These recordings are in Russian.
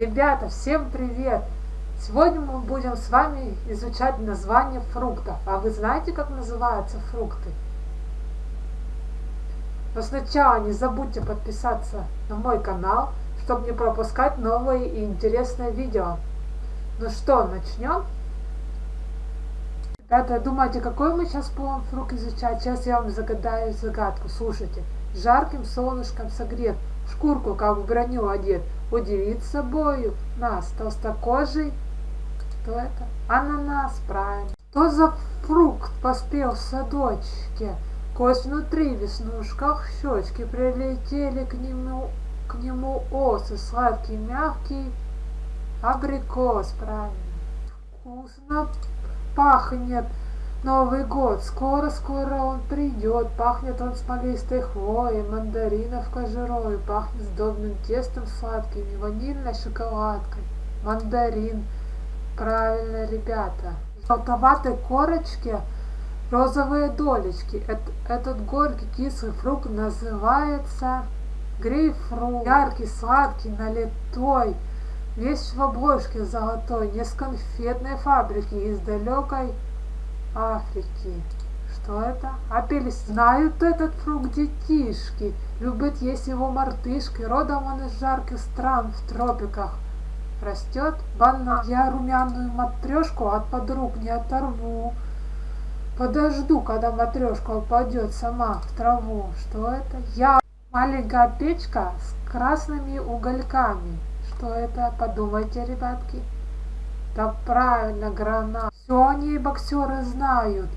Ребята, всем привет! Сегодня мы будем с вами изучать название фруктов. А вы знаете, как называются фрукты? Но сначала не забудьте подписаться на мой канал, чтобы не пропускать новые и интересные видео. Ну что, начнем? Ребята, думаете, какой мы сейчас будем фрукт изучать? Сейчас я вам загадаю загадку. Слушайте. Жарким солнышком согрет, шкурку, как в броню одет, удивит собою нас, толстокожий. Кто это? Ананас, правильно. Что за фрукт поспел в садочке? Кость внутри, в веснушках щечки, прилетели к нему, к нему осы, сладкий, мягкий, абрикос, правильно. Вкусно пахнет, Новый год, скоро-скоро он придет, пахнет он смолистой хвоей, мандаринов кожурой, пахнет сдобным тестом сладким и ванильной шоколадкой. Мандарин. Правильно, ребята. В желтоватой корочке розовые долечки. Этот горький кислый фрукт называется грейпфрут. Яркий, сладкий, налитой. Весь в обложке золотой, не с конфетной фабрики, из далекой Африки. Что это? Апельс. Знают этот фрукт детишки. Любят есть его мартышки. Родом он из жарких стран в тропиках. Растет банан. Я румяную матрешку от подруг не оторву. Подожду, когда матрешка упадет сама в траву. Что это? Я маленькая печка с красными угольками. Что это? Подумайте, ребятки. Да правильно, гранат. Все они боксеры знают.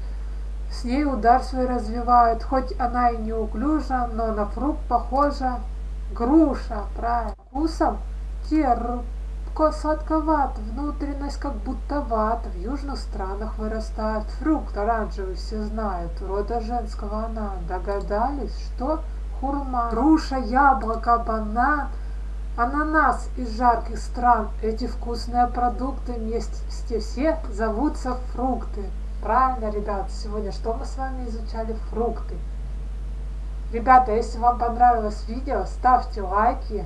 С ней удар свой развивают, хоть она и неуклюжа, но на фрукт похожа. Груша, правильно. Вкусом терпко сладковат, внутренность как будто ват. В южных странах вырастает фрукт оранжевый, все знают. Рода женского она. Догадались, что хурма, груша, яблоко, банан – Ананас из жарких стран. Эти вкусные продукты вместе все зовутся фрукты. Правильно, ребят, сегодня что мы с вами изучали? Фрукты. Ребята, если вам понравилось видео, ставьте лайки.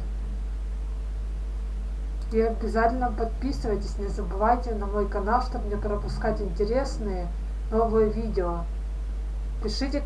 И обязательно подписывайтесь, не забывайте на мой канал, чтобы не пропускать интересные новые видео. Пишите